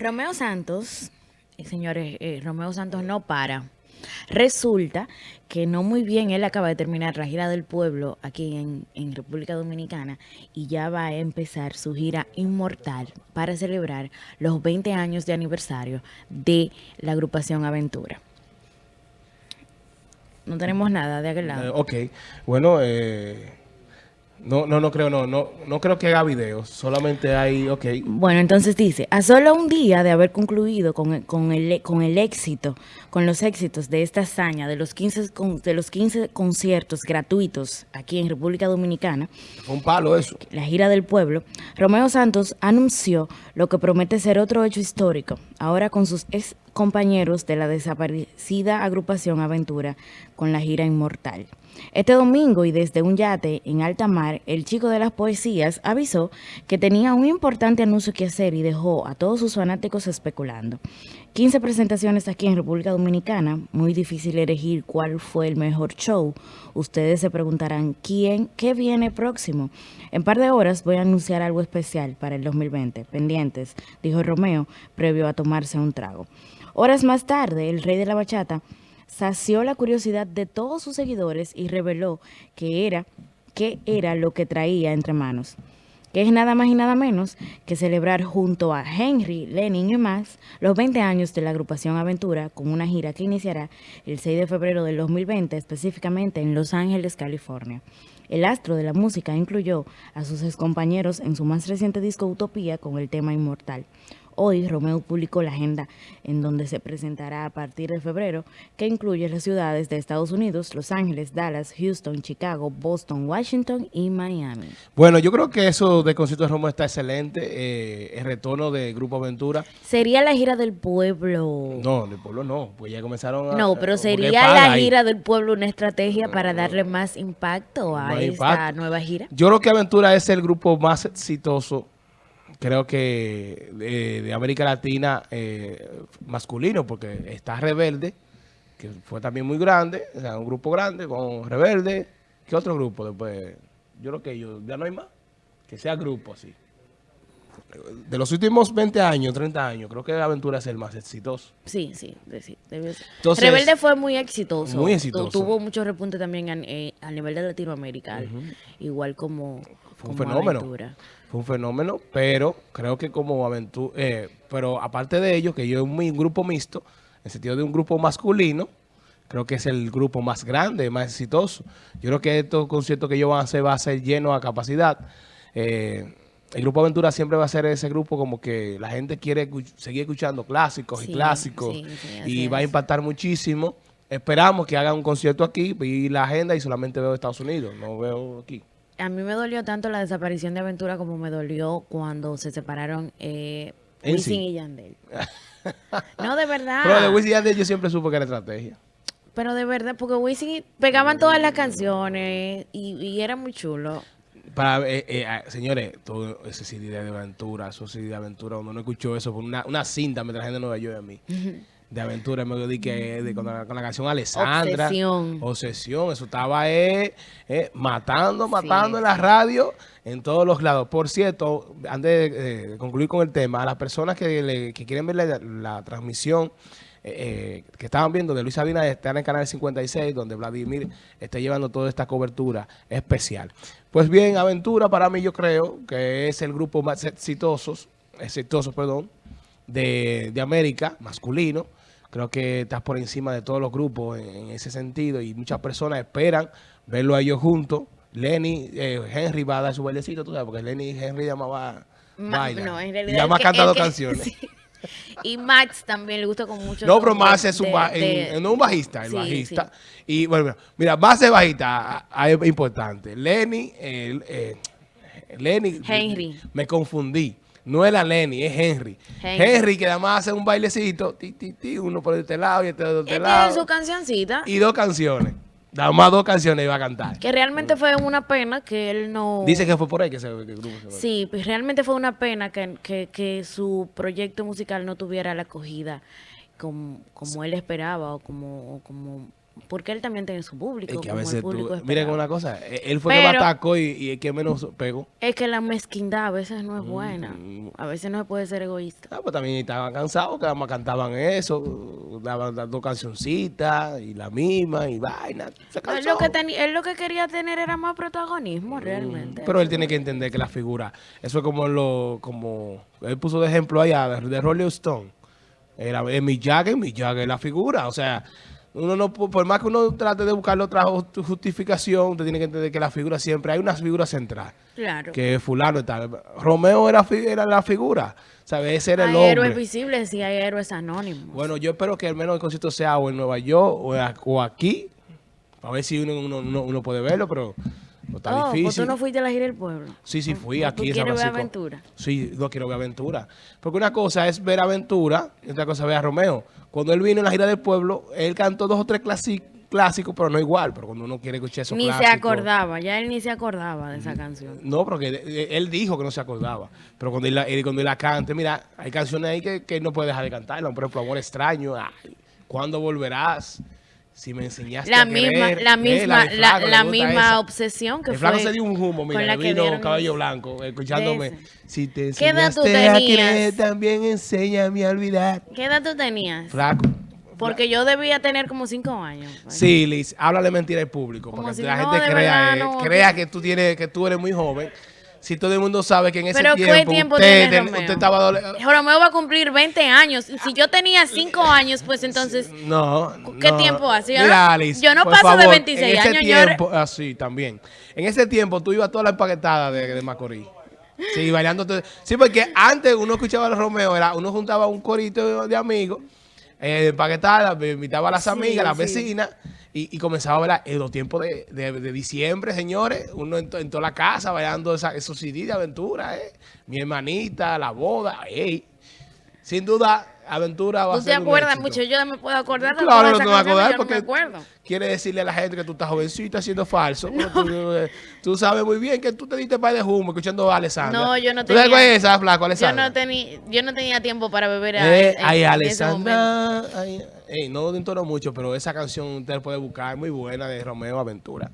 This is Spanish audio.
Romeo Santos, eh, señores, eh, Romeo Santos no para. Resulta que no muy bien él acaba de terminar la gira del pueblo aquí en, en, República Dominicana y ya va a empezar su gira inmortal para celebrar los 20 años de aniversario de la agrupación Aventura. No tenemos nada de aquel lado. Eh, ok, bueno, eh, no, no, no creo, no, no, no creo que haga videos, solamente hay, ok. Bueno, entonces dice, a solo un día de haber concluido con el, con el, con el éxito, con los éxitos de esta hazaña, de los 15, de los 15 conciertos gratuitos aquí en República Dominicana. Fue un palo eso. La gira del pueblo, Romeo Santos anunció lo que promete ser otro hecho histórico, ahora con sus ex compañeros de la desaparecida agrupación Aventura con la gira Inmortal. Este domingo y desde un yate en alta mar, el chico de las poesías avisó que tenía un importante anuncio que hacer y dejó a todos sus fanáticos especulando. 15 presentaciones aquí en República Dominicana, muy difícil elegir cuál fue el mejor show. Ustedes se preguntarán, ¿quién, qué viene próximo? En par de horas voy a anunciar algo especial para el 2020. Pendientes, dijo Romeo, previo a tomarse un trago. Horas más tarde, el rey de la bachata sació la curiosidad de todos sus seguidores y reveló que era, qué era lo que traía entre manos que es nada más y nada menos que celebrar junto a Henry, Lenin y Max los 20 años de la agrupación Aventura con una gira que iniciará el 6 de febrero del 2020, específicamente en Los Ángeles, California. El astro de la música incluyó a sus excompañeros en su más reciente disco Utopía con el tema Inmortal. Hoy Romeo publicó la agenda en donde se presentará a partir de febrero, que incluye las ciudades de Estados Unidos, Los Ángeles, Dallas, Houston, Chicago, Boston, Washington y Miami. Bueno, yo creo que eso de concierto de Romeo está excelente, eh, el retorno de Grupo Aventura. ¿Sería la gira del pueblo? No, del pueblo no, pues ya comenzaron a... No, pero sería la gira del pueblo una estrategia para darle más impacto a esta nueva gira. Yo creo que Aventura es el grupo más exitoso creo que de, América Latina eh, masculino, porque está Rebelde, que fue también muy grande, o sea, un grupo grande con Rebelde. ¿Qué otro grupo después? Yo creo que yo, ya no hay más, que sea grupo así. De los últimos 20 años, 30 años, creo que Aventura es el más exitoso. Sí, sí, sí Rebelde fue muy exitoso. Muy exitoso. Tuvo mucho repunte también eh, a, nivel de Latinoamérica, igual como, fue un fenómeno. Fue un fenómeno, pero creo que como aventura, eh, pero aparte de ello, que yo es un, grupo mixto, en sentido de un grupo masculino, creo que es el grupo más grande, más exitoso. Yo creo que estos conciertos que yo van a hacer va a ser lleno a capacidad. Eh, el Grupo Aventura siempre va a ser ese grupo como que la gente quiere seguir escuchando clásicos y clásicos y va a impactar muchísimo. Esperamos que hagan un concierto aquí, y la agenda y solamente veo Estados Unidos, no veo aquí a mí me dolió tanto la desaparición de Aventura como me dolió cuando se separaron eh, Wisin y Yandel. no, de verdad. Pero de Wisin y Yandel yo siempre supe que era estrategia. Pero de verdad, porque Wisin pegaban todas las canciones y, era muy chulo. Para, eh, eh, ah, señores, todo ese CD de aventura, eso CD de aventura, uno no escuchó eso, fue una, una cinta la gente no Nueva a mí de aventura, me di que de, con, la, canción Alessandra. Obsesión. Obsesión, eso estaba eh, eh, matando, matando en la radio en todos los lados. Por cierto, antes de, concluir con el tema, a las personas que, quieren ver la, transmisión eh, que estaban viendo de Luis Sabina está en el canal 56, donde Vladimir está llevando toda esta cobertura especial. Pues bien, Aventura para mí yo creo que es el grupo más exitoso, exitoso perdón, de, de América, masculino, Creo que estás por encima de todos los grupos en, ese sentido y muchas personas esperan verlo a ellos juntos. Lenny, eh, Henry va a dar su bailecito, tú sabes, porque Lenny y Henry llamaban baila. No, en realidad. Ya me ha cantado canciones. Y Max también le gusta con mucho. No, pero Max es un, un bajista, el bajista. Y bueno, mira, Max es bajista, es importante. Lenny, eh, Lenny. Henry. Me confundí. No es la Lenny, es Henry. Henry, que además hace un bailecito, ti, ti, ti, uno por este lado y este de este lado. Tiene su cancioncita. Y dos canciones. Nada más dos canciones iba a cantar. Que realmente fue una pena que él no... Dice que fue por ahí que, se, que el grupo se Sí, pues realmente fue una pena que, que, que su proyecto musical no tuviera la acogida como, como él esperaba o como, como porque él también tiene su público. Es que a veces tú, miren una cosa, e, él fue el que atacó y, y, el que menos pegó. Es que la mezquindad a veces no es buena. A veces no se puede ser egoísta. Ah, pues también estaban cansados, que además cantaban eso, daban dos cancioncitas y la misma y vaina. Se él, lo que él lo que quería tener era más protagonismo mm, realmente. Pero él tiene que entender que la figura, eso es como lo, como, él puso de ejemplo allá de, de Rolling Stone. Era mi Jagger, mi Jagger la figura, o sea uno no, por más que uno trate de buscar otra justificación, usted tiene que entender que la figura siempre, hay una figura central. Claro. Que fulano y tal. Romeo era, era la figura, ¿sabes? Ese era el hombre. Hay héroes visibles y hay héroes anónimos. Bueno, yo espero que al menos el concierto sea o en Nueva York o, aquí, a ver si uno, uno puede verlo, pero está oh, pues difícil. ¿Tú no fuiste a la gira del pueblo? Sí, sí, fui aquí. ¿Tú quieres ver aventura? Sí, no quiero ver aventura. Porque una cosa es ver aventura y otra cosa es ver a Romeo. Cuando él vino en la gira del pueblo, él cantó dos o tres clásicos, pero no igual. Pero cuando uno quiere escuchar esos Ni se acordaba, ya él ni se acordaba de esa canción. No, porque él dijo que no se acordaba. Pero cuando él, cuando él la cante, mira, hay canciones ahí que, que no puede dejar de cantar. Por ejemplo, Amor Extraño, ay, ¿Cuándo volverás? Si me enseñaste la a misma, querer, la misma, la, la misma obsesión que el fue. flaco se dio un humo, mira, le vino cabello blanco, escuchándome. Si te enseñaste ¿Qué edad tú a querer, también enséñame a olvidar. ¿Qué edad tú tenías? Flaco. Porque yo debía tener como cinco años. Sí, Liz, háblale mentira al público, para que la gente crea, eh, crea que tú tienes, que tú eres muy joven si todo el mundo sabe que en ese tiempo, tiempo usted, Romeo? usted estaba... Romeo va a cumplir 20 años. Si yo tenía 5 años, pues entonces... No, ¿Qué tiempo hace? yo no paso de 26 en ese años. Tiempo, así, ah, también. En ese tiempo tú ibas toda la empaquetada de, de Macorís. Sí, bailando. Sí, porque antes uno escuchaba a Romeo, era, uno juntaba un corito de amigos, eh, empaquetada, invitaba a las amigas, a las vecinas y, comenzaba a ver en los tiempos de, de, diciembre, señores, uno en, toda la casa bailando esa, esos CD de aventura, ¿eh? Mi hermanita, la boda, ey. Sin duda, aventura va a ser te acuerdas mucho? Yo me puedo acordar de Claro, no te voy a acordar porque quiere decirle a la gente que tú estás jovencita siendo falso. Eh, tú, sabes muy bien que tú te diste par de humo escuchando a Alessandra. No, yo no tenía... ¿Tú sabes esa, flaco, Alessandra? Yo no, tenía, yo no tenía tiempo para beber a, eh, ay, Alessandra, ay, no entono mucho, pero esa canción usted puede buscar, muy buena, de Romeo Aventura.